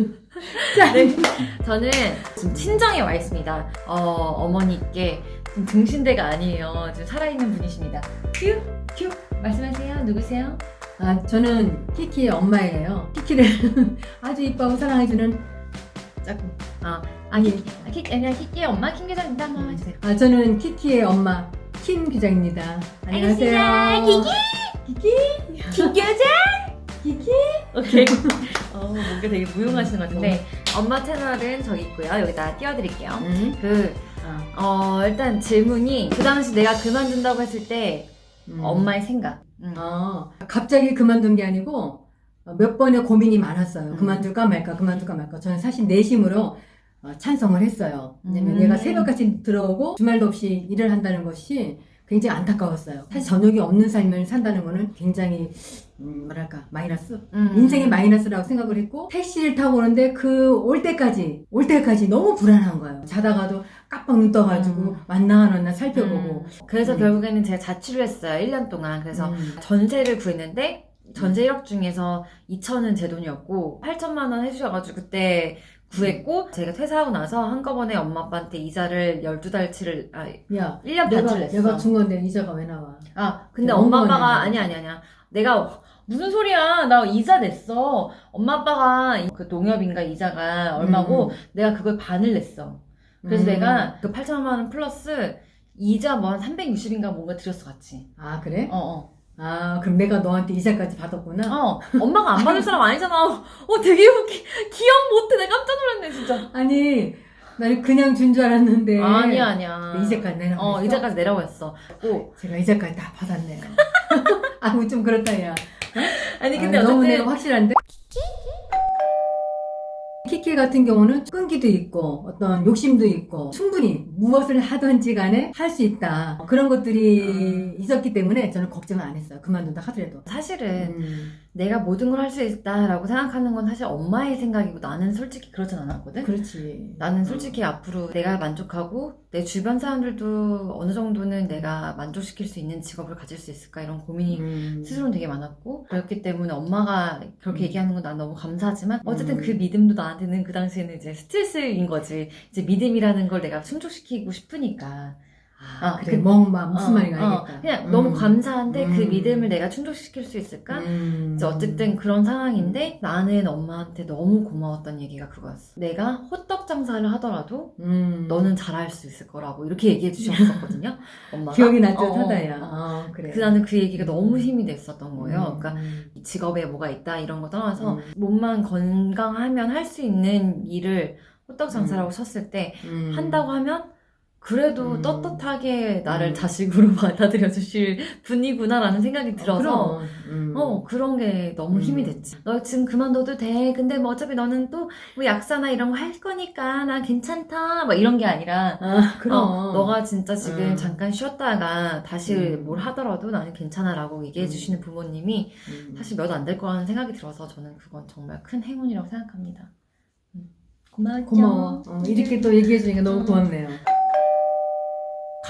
네, 저는 지금 친정에 와 있습니다. 어, 어머니께 지금 등신대가 아니에요. 지금 살아있는 분이십니다. 큐, 큐. 말씀하세요. 누구세요? 아, 저는 키키의 엄마예요. 키키를 아주 이뻐하고 사랑해주는 짝꿍. 아, 아, 키, 아, 키, 아니야, 키키의 엄마 킴 교장입니다. 한번 해주세요. 아, 저는 키키의 엄마 킴 기자입니다. 안녕하세요. 알겠습니다. 키키? 킴 교장! 키키? 오케이. 어, 뭔가 되게 무용하시는 것 같은데, 엄마 채널은 저기 있고요. 여기다 띄워드릴게요. 음. 그, 아, 어, 일단 질문이 그 당시 내가 그만둔다고 했을 때, 음. 엄마의 생각. 음. 아, 갑자기 그만둔 게 아니고 어, 몇 번의 고민이 많았어요. 음. 그만둘까 말까, 그만둘까 말까. 저는 사실 내심으로 어, 찬성을 했어요. 왜냐면 음. 얘가 새벽까지 들어오고 주말도 없이 일을 한다는 것이 굉장히 안타까웠어요. 사실 저녁이 없는 삶을 산다는 거는 굉장히 음, 뭐랄까 마이너스 음. 인생의 마이너스라고 생각을 했고 택시를 타고 오는데 그 올 때까지 올 때까지 너무 불안한 거예요. 자다가도 깜빡 눈 떠가지고 음. 왔나 안 왔나 살펴보고 음. 그래서 음. 결국에는 제가 자취를 했어요. 1년 동안. 그래서 음. 전세를 구했는데 전세 1억 중에서 2천은 제 돈이었고 8천만 원 해주셔가지고 그때 구했고 제가 퇴사하고 나서 한꺼번에 엄마 아빠한테 이자를 12달치를 아 야 1년 내가 반치를 냈어. 내가 준 건데 이자가 왜 나와? 아 근데 엄마. 아빠가 아니 아니 아니야. 내가 무슨 소리야? 나 이자 냈어. 엄마 아빠가 그 농협인가 이자가 얼마고 음. 내가 그걸 반을 냈어. 그래서 음. 내가 그 8천만 원 플러스 이자 뭐 한 360인가 뭔가 드렸어 같이. 아 그래? 어 어. 아 그럼 내가 너한테 이자까지 받았구나. 어, 엄마가 안 받을 사람 아니잖아. 어, 되게 웃기, 기억 못해. 내가 깜짝 진짜. 아니 나는 그냥 준 줄 알았는데 아니야, 아니야. 네. 이자까지 내라고 어? 이자까지 내라고 했어. 오. 제가 이자까지 다 받았네요. 아뭐 좀 그렇다 야. 아니, 근데 아, 너무 내가. 확실한데. 키키 같은 경우는 끈기도 있고 어떤 욕심도 있고 충분히 무엇을 하든지 간에 할 수 있다 그런 것들이 음. 있었기 때문에 저는 걱정을 안 했어요 그만둔다 하더라도 사실은 음, 내가 모든 걸 할 수 있다라고 생각하는 건 사실 엄마의 생각이고 나는 솔직히 그러진 않았거든? 그렇지 나는 솔직히 앞으로 내가 만족하고 내 주변 사람들도 어느 정도는 내가 만족시킬 수 있는 직업을 가질 수 있을까 이런 고민이 음. 스스로는 되게 많았고 그렇기 때문에 엄마가 그렇게 음. 얘기하는 건 난 너무 감사하지만 어쨌든 음. 그 믿음도 나한테 는 그 당시에는 이제 스트레스인 거지. 이제 믿음이라는 걸 내가 충족시키고 싶으니까 아, 아, 그래 그- 뭔가 무슨 어, 말인가 어, 알겠다 그냥 음. 너무 감사한데 그 음. 믿음을 내가 충족시킬 수 있을까? 음. 이제 어쨌든 그런 상황인데 나는 엄마한테 너무 고마웠던 얘기가 그거였어 내가 호떡 장사를 하더라도 음. 너는 잘할 수 있을 거라고 이렇게 얘기해 주셨었거든요 엄마가 기억이 어, 나듯하다야 어, 어. 어, 그래 그 나는 그 얘기가 너무 힘이 됐었던 거예요 음. 그러니까 이 직업에 뭐가 있다 이런 거 떠나서 음. 몸만 건강하면 할 수 있는 일을 호떡 장사라고 쳤을 때 음. 한다고 하면 그래도 음. 떳떳하게 나를 음. 자식으로 받아들여 주실 분이구나라는 생각이 들어서 그럼. 음. 어 그런 게 너무 힘이 음. 됐지 너 지금 그만둬도 돼 근데 뭐 어차피 너는 또 뭐 약사나 이런 거 할 거니까 나 괜찮다 막 이런 게 아니라 아, 그럼. 어, 너가 진짜 지금 음. 잠깐 쉬었다가 다시 음. 뭘 하더라도 나는 괜찮아라고 얘기해 음. 주시는 부모님이 음. 사실 몇 안 될 거라는 생각이 들어서 저는 그건 정말 큰 행운이라고 생각합니다. 고마워. 어, 이렇게 또 얘기해주니까 너무 음. 고맙네요.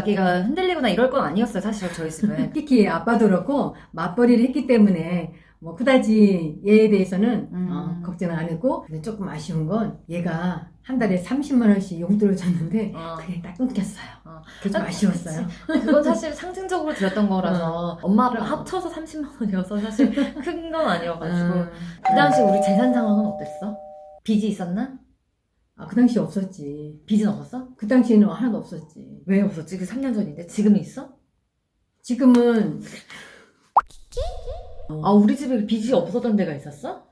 가게가 흔들리거나 이럴 건 아니었어요, 사실 저희 집은. 특히 아빠도 그렇고 맞벌이를 했기 때문에 뭐 그다지 얘에 대해서는 음. 어, 걱정을 안 했고 근데 조금 아쉬운 건 얘가 한 달에 30만 원씩 용돈을 줬는데 어. 그게 딱 끊겼어요. 어. 그게 좀 아쉬웠어요. 그건 사실 상징적으로 드렸던 거라서 엄마 아빠 그럼. 합쳐서 30만 원이어서 사실 큰 건 아니어가지고 음. 그 당시 우리 재산 상황은 어땠어? 빚이 있었나? 아, 그 당시 없었지. 빚은 없었어? 그 당시에는 하나도 없었지. 왜 없었지? 그 3년 전인데 지금은 있어? 지금은 아 우리 집에 빚이 없었던 데가 있었어?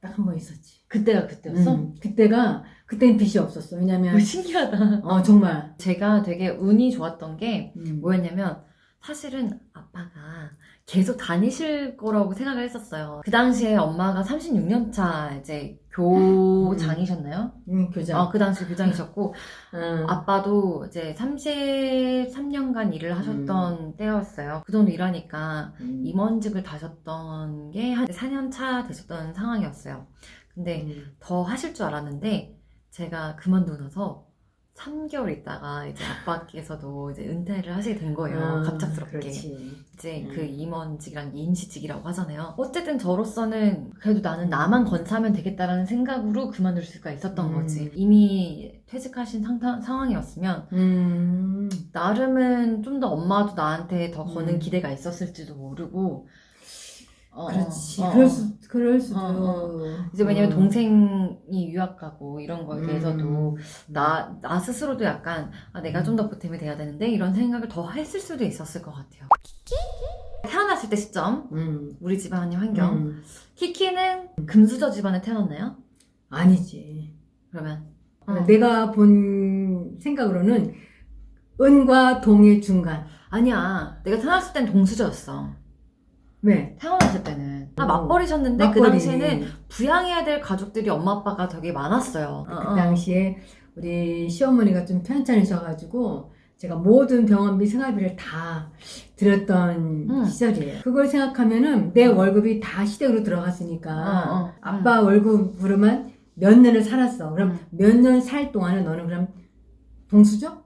딱 한 번 있었지. 그때가 그때였어? 음, 그때가 그때는 빚이 없었어. 왜냐면 어, 신기하다. 어 정말 제가 되게 운이 좋았던 게 음. 뭐였냐면 사실은 아빠가 계속 다니실 거라고 생각을 했었어요. 그 당시에 엄마가 36년 차 이제 교장이셨나요? 음, 교장. 어, 그 당시 교장이셨고 음. 아빠도 이제 33년간 일을 하셨던 때였어요. 그 정도 일하니까 음. 임원직을 다셨던 게 한 4년 차 되셨던 상황이었어요. 근데 음. 더 하실 줄 알았는데 제가 그만두고 나서 3개월 있다가 이제 아빠께서도 이제 은퇴를 하시게 된 거예요. 아, 갑작스럽게. 그렇지. 이제 음. 그 임원직이랑 임시직이라고 하잖아요. 어쨌든 저로서는 그래도 나는 나만 건사하면 되겠다라는 생각으로 그만둘 수가 있었던 음. 거지. 이미 퇴직하신 상타, 상황이었으면 음. 나름은 좀 더 엄마도 나한테 더 거는 음. 기대가 있었을지도 모르고. 어, 그렇지. 어, 어. 그럴 수, 그럴 수도. 어, 이제 왜냐면 음. 동생이 유학 가고 이런 거에 대해서도 음. 나, 나 스스로도 약간 아, 내가 좀 더 보탬이 돼야 되는데 이런 생각을 더 했을 수도 있었을 것 같아요. 태어났을 때 시점, 음. 우리 집안의 환경. 음. 키키는 금수저 집안에 태어났나요? 아니지. 그러면 어. 내가 본 생각으로는 은과 동의 중간. 아니야. 내가 태어났을 땐 동수저였어. 왜? 태어났을 때는 아 어. 맞벌이셨는데 그 맞벌이. 당시에는 부양해야 될 가족들이 엄마 아빠가 되게 많았어요. 그 어, 어. 당시에 우리 시어머니가 좀 편찮으셔가지고 제가 모든 병원비 생활비를 다 드렸던 음. 시절이에요. 그걸 생각하면은 내 월급이 다 시댁으로 들어갔으니까 어, 어. 아빠 월급으로만 몇 년을 살았어. 그럼 음. 몇년 살 동안은 너는 그럼 동수저?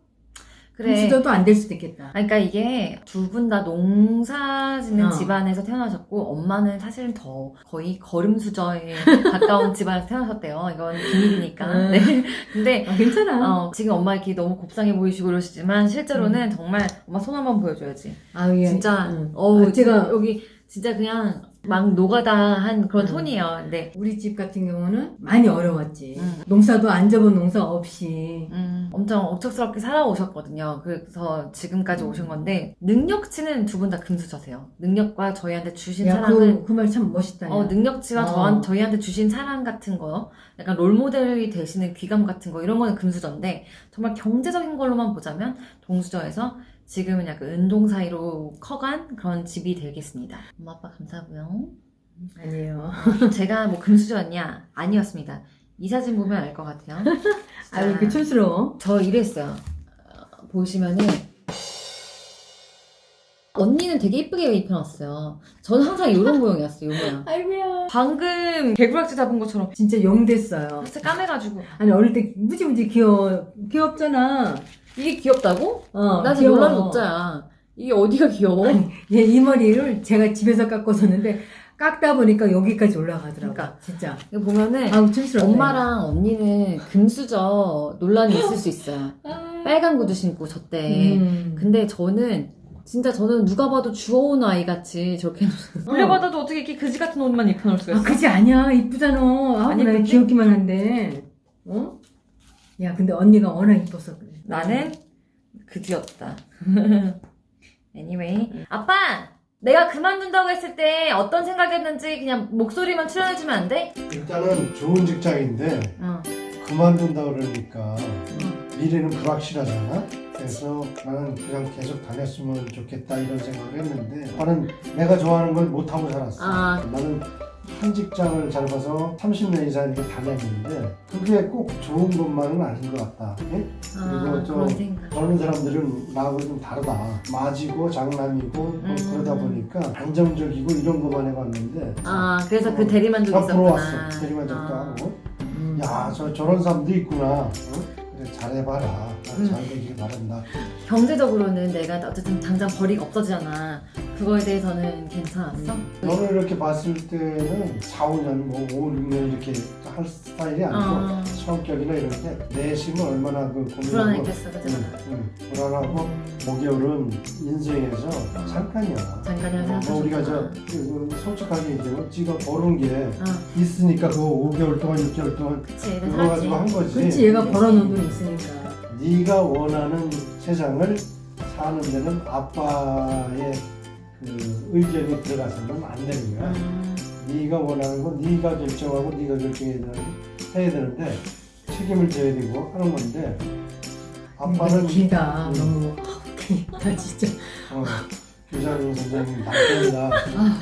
그래. 동수저도 안 될 수도 있겠다. 그러니까 이게 두 분 다 농사 짓는 어. 집안에서 태어나셨고 엄마는 사실은 더 거의 걸음 수저에 가까운 집안에서 태어나셨대요. 이건 비밀이니까. 음. 네. 근데 아, 괜찮아. 어, 지금 엄마 이렇게 너무 곱상해 보이시고 그러시지만 실제로는 정말 엄마 손 한번 보여줘야지. 아, 예. 진짜 응. 어우 아, 제가 여기 진짜 그냥 막 노가다 한 그런 음. 톤이에요. 근데 우리 집 같은 경우는 많이 어려웠지. 음. 농사도 안 접은 농사 없이. 음, 엄청 억척스럽게 살아오셨거든요. 그래서 지금까지 음. 오신 건데 능력치는 두 분 다 금수저세요. 능력과 저희한테 주신 야, 그, 그말 참 멋있다. 야. 어, 능력치와 어. 저한, 저희한테 주신 사랑 같은 거, 약간 롤모델이 되시는 귀감 같은 거, 이런 거는 금수저인데, 정말 경제적인 걸로만 보자면, 동수저에서 지금은 약간 은동 사이로 커간 그런 집이 되겠습니다. 엄마, 아빠 감사하고요. 아니에요. 제가 뭐 금수저였냐? 아니었습니다. 이 사진 보면 알 것 같아요. 아, 왜 이렇게 촌스러워? 저 이랬어요. 어, 보시면은, 언니는 되게 이쁘게 입혀놨어요. 저는 항상 이런 모양이었어요, 이 모양. 아이고야. 방금 개구락지 잡은 것처럼 진짜 용 됐어요. 살짝 까매가지고 아니, 어릴 때 무지무지 귀여워. 귀엽잖아. 이게 귀엽다고? 어, 나 지금. 놀라는 녹자야 이게 어디가 귀여워? 아니, 얘 이 머리를 제가 집에서 깎았었는데, 깎다 보니까 여기까지 올라가더라고. 그러니까. 진짜. 이거 보면은 촌스럽다. 엄마랑 언니는 금수저 논란이 있을 수 있어요 빨간 구두 신고 저 때 음. 근데 저는 진짜 저는 누가 봐도 주워온 아이 같이 저렇게 물려받아도 어떻게 이렇게 그지 같은 옷만 입혀놓을 수가 아, 있어? 그지 아니야. 이쁘잖아. 아, 아니, 난 근데- 귀엽기만 한데. 어? 야, 근데 언니가 워낙 이뻐서 그래. 나는 그지였다 anyway 아빠! 내가 그만둔다고 했을 때 어떤 생각이었는지 그냥 목소리만 출연해주면 안 돼? 일단은 좋은 직장인데 어. 그만둔다 그러니까 미래는 불확실하잖아. 그래서 나는 그냥 계속 다녔으면 좋겠다 이런 생각을 했는데 나는 내가 좋아하는 걸 못하고 살았어. 아. 나는 한 직장을 잘 봐서 30년 이상 이렇게 다녔는데 그게 꼭 좋은 것만은 아닌 것 같다. 예? 아, 그리고 좀 저런 사람들은 나하고 좀 다르다. 맞이고 장난이고 뭐 음. 그러다 보니까 안정적이고 이런 것만 해봤는데 아, 그래서 그 어, 대리만족이 다 있었구나. 부러웠어. 대리만족도 아. 하고. 음. 야, 저 저런 사람도 있구나. 어? 그래 잘해봐라. 나 음. 잘 되길 바란다. 경제적으로는 내가 어쨌든 당장 벌이가 없어지잖아. 그거에 대해서는 괜찮았어? 음. 너를 이렇게 봤을 때는 4, 5년, 뭐 5, 6년 이렇게 할 스타일이 아니고 어, 성격이나 이런 게 내심은 얼마나 그 고민하고 불안했겠어, 그죠? 응, 응. 불안하고 5개월은 인생에서 잠깐이야. 잠깐이라 뭐 생각하셨구나. 우리가 저 그, 그 솔직하게 얘기하면 지가 벌은 게 어, 있으니까 그거 5개월 동안 6개월 동안 그치, 그거. 가지고 한 거지. 그렇지, 얘가 벌어놓은 돈이 있으니까. 네가 원하는 세상을 사는 데는 아빠의 그 의견이 들어가서는 안 되는 거야. 음, 네가 원하는 건 네가 결정하고 네가 결정해야 되는, 해야 되는데 책임을 져야 되고 하는 건데 아빠는 길다. 음. 너무. 아우, 길다, 진짜. 어, 교장 선생님 남편이다 아,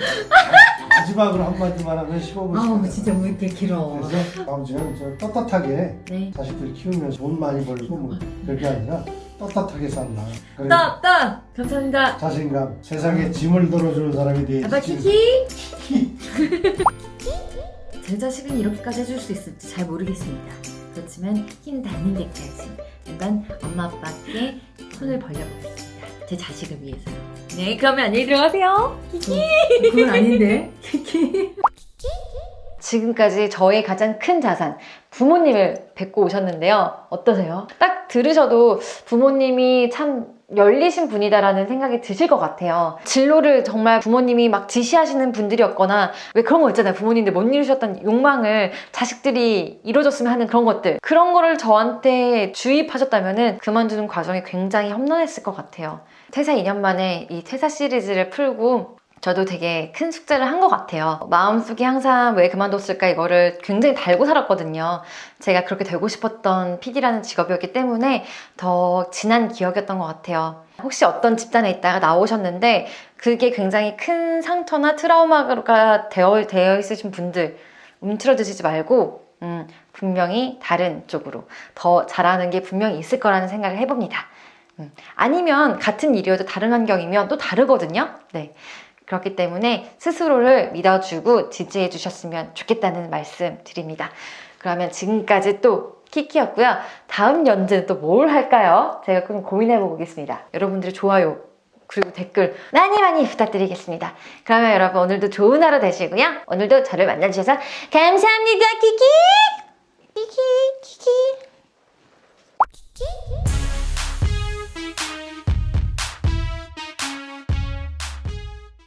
마지막으로 한마디만 하면 15분 아우, 진짜 왜 이렇게 길어. 그래서 아버지는 저 떳떳하게 네. 자식들 키우면서 돈 많이 벌고 뭐 그게 아니라 떳떳하게 산다 딱, 딱! 감사합니다. 자신감 세상에 짐을 덜어주는 사람이 돼야지 아빠 짐. 키키! 제 자식은 이렇게까지 해줄 수 있을지 잘 모르겠습니다. 그렇지만 키키는 닿는 데까지 일단 엄마 아빠께 손을 벌려보겠습니다. 제 자식을 위해서요. 네, 그러면 안녕히 들어가세요. 그건 아닌데. 키키. 지금까지 저의 가장 큰 자산, 부모님을 뵙고 오셨는데요. 어떠세요? 딱 들으셔도 부모님이 참 열리신 분이다라는 생각이 드실 것 같아요. 진로를 정말 부모님이 막 지시하시는 분들이었거나 왜 그런 거 있잖아요. 부모님들 못 이루셨던 욕망을 자식들이 이뤄줬으면 하는 그런 것들. 그런 거를 저한테 주입하셨다면 그만두는 과정이 굉장히 험난했을 것 같아요. 퇴사 2년 만에 이 퇴사 시리즈를 풀고 저도 되게 큰 숙제를 한 것 같아요. 마음속에 항상 왜 그만뒀을까 이거를 굉장히 달고 살았거든요. 제가 그렇게 되고 싶었던 PD라는 직업이었기 때문에 더 진한 기억이었던 것 같아요. 혹시 어떤 집단에 있다가 나오셨는데 그게 굉장히 큰 상처나 트라우마가 되어, 되어 있으신 분들 움츠러드시지 말고 음, 분명히 다른 쪽으로 더 잘하는 게 분명히 있을 거라는 생각을 해봅니다. 음, 아니면 같은 일이어도 다른 환경이면 또 다르거든요. 네. 그렇기 때문에 스스로를 믿어주고 지지해 주셨으면 좋겠다는 말씀 드립니다. 그러면 지금까지 또 키키였고요. 다음 연주는 또 뭘 할까요? 제가 좀 고민해 보겠습니다. 여러분들의 좋아요 그리고 댓글 많이 많이 부탁드리겠습니다. 그러면 여러분 오늘도 좋은 하루 되시고요. 오늘도 저를 만나주셔서 감사합니다. 키키! 키키! 키키!